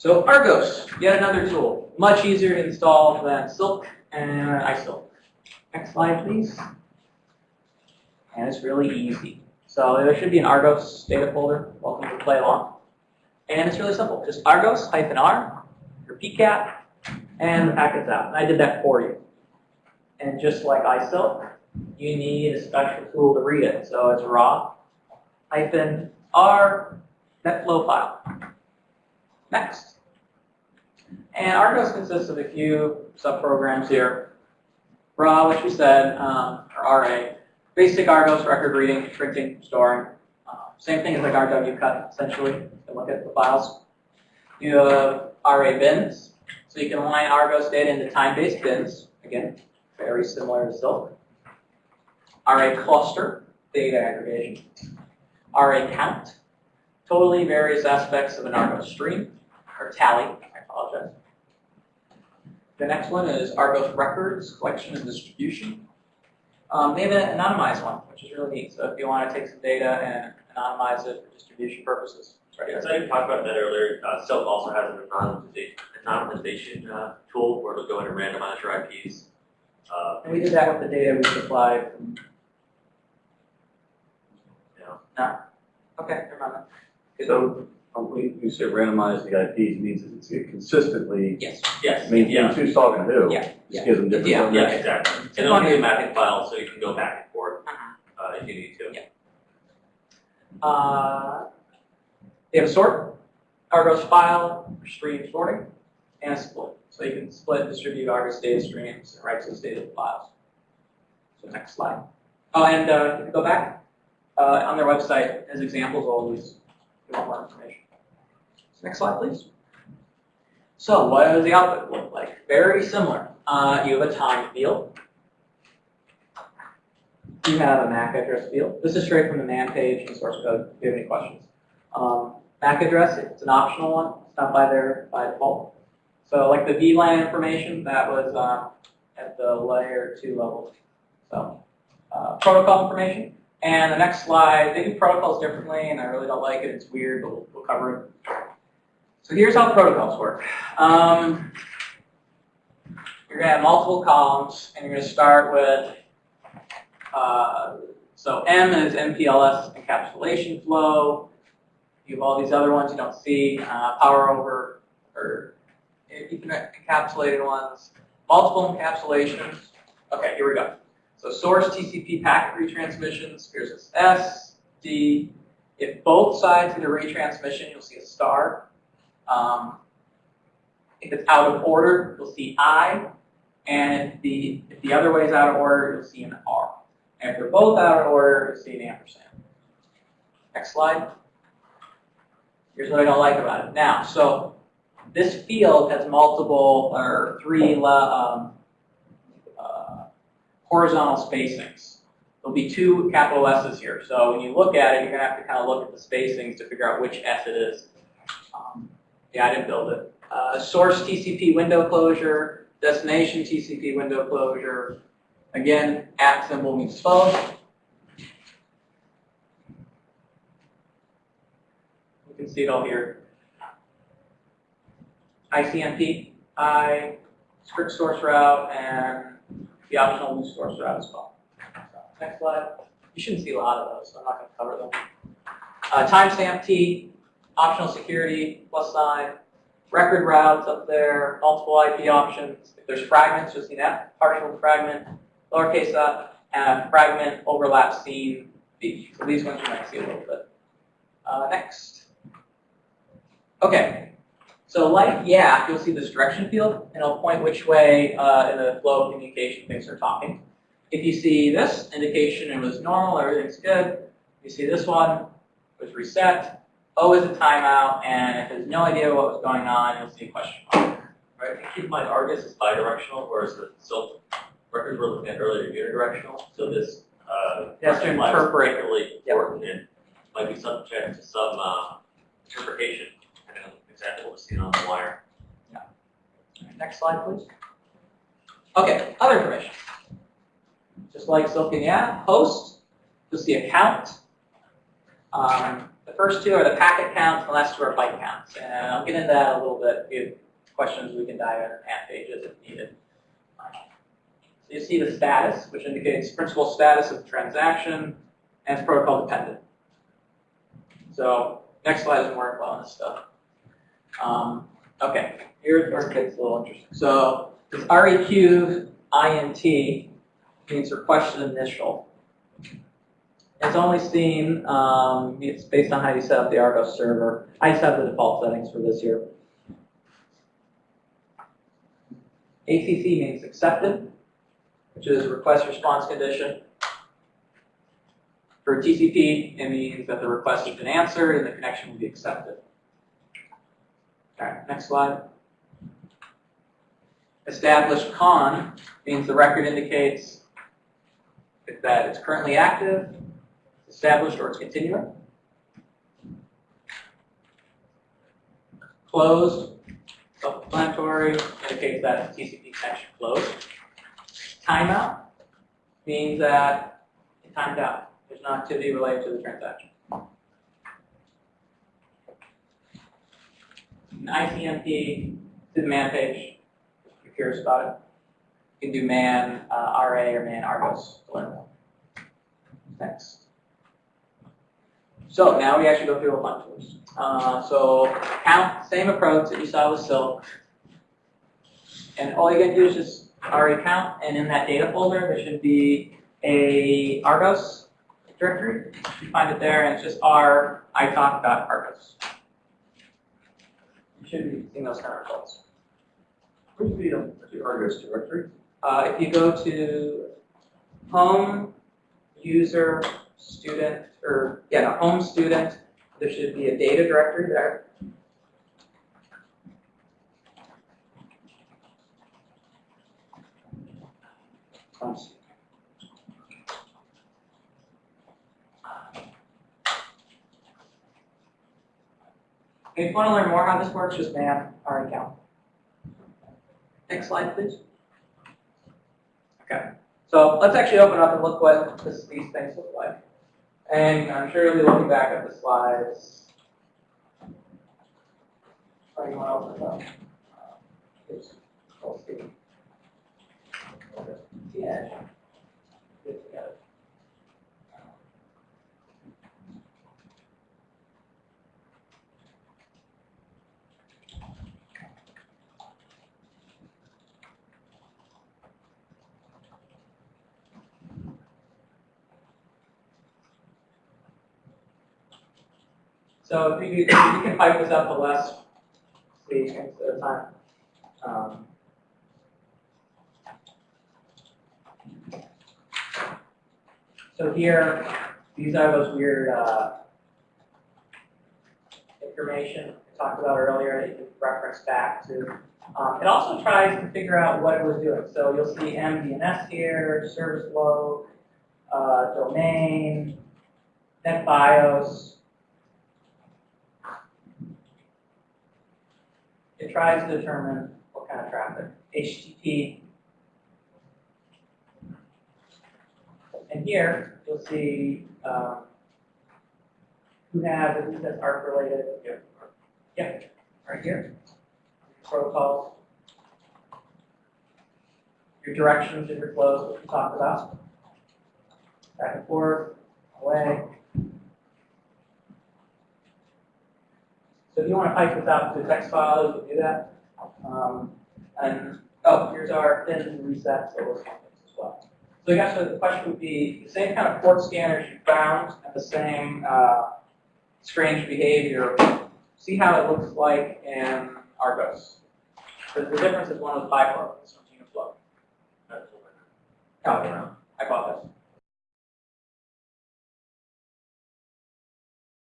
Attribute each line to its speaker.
Speaker 1: So Argus, yet another tool. Much easier to install than Silk and iSilk. Next slide, please. And it's really easy. So there should be an Argus data folder. Welcome to play along. And it's really simple. Just Argus hyphen R, your PCAP, and the packet's out. And I did that for you. And just like iSilk, you need a special tool to read it. So it's raw hyphen R netflow file. Next. And Argus consists of a few subprograms here. Raw, which we said, um, or RA. Basic Argus record reading, printing, storing. Uh, same thing as like RWCut, essentially. Can look at the files. You have RA bins, so you can align Argus data into time-based bins. Again, very similar to Silk. RA cluster, data aggregation. RA count, totally various aspects of an Argos stream, or tally, I apologize. The next one is Argus records, collection and distribution. Um, they have an anonymized one, which is really neat. So if you want to take some data and anonymize it for distribution purposes, right
Speaker 2: Yeah, so you talked about that earlier. Uh, Silk also has an anonymization, anonymization uh, tool where it'll go in and randomize your IPs. Uh,
Speaker 1: And we did that with the data we supplied from,
Speaker 2: you know,
Speaker 1: okay, never mind.
Speaker 3: So, we, you said randomize the IPs means that it's consistently,
Speaker 1: Yes,
Speaker 2: yes,
Speaker 3: I mean,
Speaker 2: yeah,
Speaker 3: who's talking to who?
Speaker 1: Yeah,
Speaker 3: Just
Speaker 1: yeah.
Speaker 3: gives them different.
Speaker 1: Yeah,
Speaker 3: numbers.
Speaker 2: yeah, exactly. And it'll be a mapping file, so you can go back and forth uh, if you need to.
Speaker 1: Yeah. Uh, they have a sort, Argus file, stream sorting, and a split. So you can split, distribute Argus data streams, and write those data files. So next slide. Oh, and uh, if you go back, uh, on their website, as examples always, if you want more information. Next slide, please. So what does the output look like? Very similar. Uh, you have a time field. You have a MAC address field. This is straight from the man page and source code. If you have any questions. Um, MAC address, it's an optional one. It's not by their by default. So like the VLAN information, that was uh, at the layer two level. So uh, protocol information. And the next slide, they do protocols differently, and I really don't like it. It's weird, but we'll, we'll cover it. So here's how protocols work. Um, you're going to have multiple columns, and you're going to start with uh, so M is MPLS encapsulation flow. You have all these other ones you don't see, uh, power over, or Ethernet encapsulated ones, multiple encapsulations. Okay, here we go. So source TCP packet retransmissions, here's this S, D. If both sides of the retransmission, you'll see a star. Um, if it's out of order, you'll see I. And if the, if the other way is out of order, you'll see an R. And if they're both out of order, you'll see an ampersand. Next slide. Here's what I don't like about it. Now, so this field has multiple, or three um, uh, horizontal spacings. There'll be two capital S's here. So when you look at it, you're going to have to kind of look at the spacings to figure out which S it is. Yeah, I didn't build it. Uh, source TCP window closure, destination TCP window closure. Again, at symbol means both. You can see it all here. ICMP, I, strict source route, and the optional new source route as well. So, next slide. You shouldn't see a lot of those, so I'm not going to cover them. Uh, timestamp T, optional security, plus sign, record routes up there, multiple IP options. If there's fragments, you'll see that, partial fragment, lowercase f, and fragment overlap scene B. So these ones you might see a little bit. Uh, next. Okay, so like yeah, you'll see this direction field, and it'll point which way uh, in the flow of communication things are talking. If you see this indication it was normal, everything's good. You see this one was reset. O is a timeout, and if there's no idea what was going on, you'll see a question mark.
Speaker 2: Right, and keep in mind, Argus is bidirectional, whereas the Silk records we're looking at earlier are unidirectional. So this uh,
Speaker 1: has to interpret. Yep.
Speaker 2: important and might be subject to some uh, interpretation, depending on exactly what was seen on the wire. Yeah.
Speaker 1: Next slide, please. Okay, other information. Just like Silk and Yeah, host, you'll see account, Um, the first two are the packet counts, and the last two are byte counts. And I'll get into that a little bit. If you have questions, we can dive into hand pages if needed. So you see the status, which indicates principal status of the transaction, and it's protocol dependent. So next slide doesn't work well on this stuff. Um, okay, here's where it gets a little interesting. So this REQ INT means requested initial. It's only seen, um, it's based on how you set up the Argus server. I set the default settings for this year. ACC means accepted, which is request response condition. For TCP, it means that the request has been answered and the connection will be accepted. All right, next slide. Established con means the record indicates that it's currently active, established, or it's continuing. Closed, self-explanatory, indicates that TCP connection closed. Timeout means that it timed out. There's no activity related to the transaction. An ICMP to the man page, if you're curious about it. You can do man uh, RA or man Argus. Next. So now we actually go through a bunch of those. Uh, so count, same approach that you saw with Silk. And all you're gonna do is just RA count, and in that data folder, there should be a Argus directory. You find it there, and it's just r italk.argos. You should be seeing those kind of results.
Speaker 3: Where's the, um, the Argus directory?
Speaker 1: Uh, if you go to home, user, student, or, yeah, no, home student, there should be a data directory there. If you want to learn more how this works, just man our account. Next slide, please. Okay, so let's actually open up and look what this, these things look like. And I'm sure you'll be looking back at the slides. Or you want to open it up? Yeah. Good together. So if you, if you can pipe this up to less speed at a time. Um, so here, these are those weird uh, information I talked about earlier that you can reference back to. Um, it also tries to figure out what it was doing. So you'll see MDNS here, service load, uh, domain, NetBIOS, it tries to determine what kind of traffic. HTTP. And here, you'll see um, who has it, who has ARP related. Yep, right here. Protocols. Your directions and your flows, which we talked about. Back and forth, away. So if you want to pipe this out to text file, you can do that. Um, and, oh, here's our pins reset resets, so those kind of things as well. So I guess the question would be, the same kind of port scanners you found and the same uh, strange behavior, see how it looks like in Argus. The, the difference is one was biflow, this one's uniflow.
Speaker 2: That's what
Speaker 1: Oh, I bought this.